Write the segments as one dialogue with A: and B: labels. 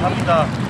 A: 감사합니다.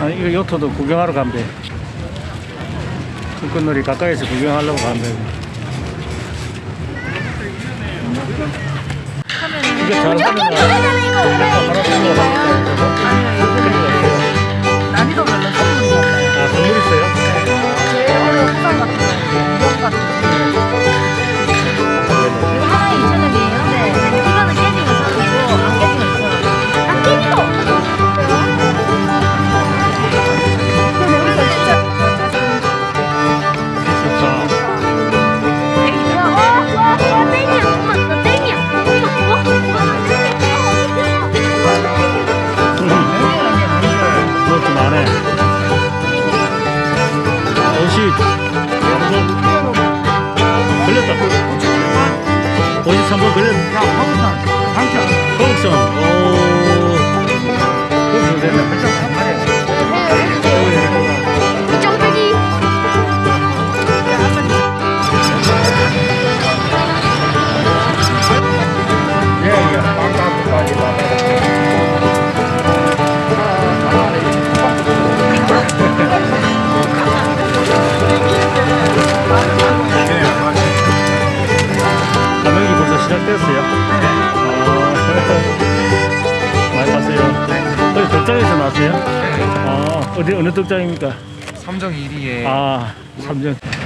B: 아,
A: 이거 요트도 구경하러 간대. 끈끈놀이 가까이서 구경하려고 간대. 이게 잘 하면
C: 我就成不个人，
A: 어디 어느 떡장입니까?
D: 삼정 1위에
A: 아 삼정 음.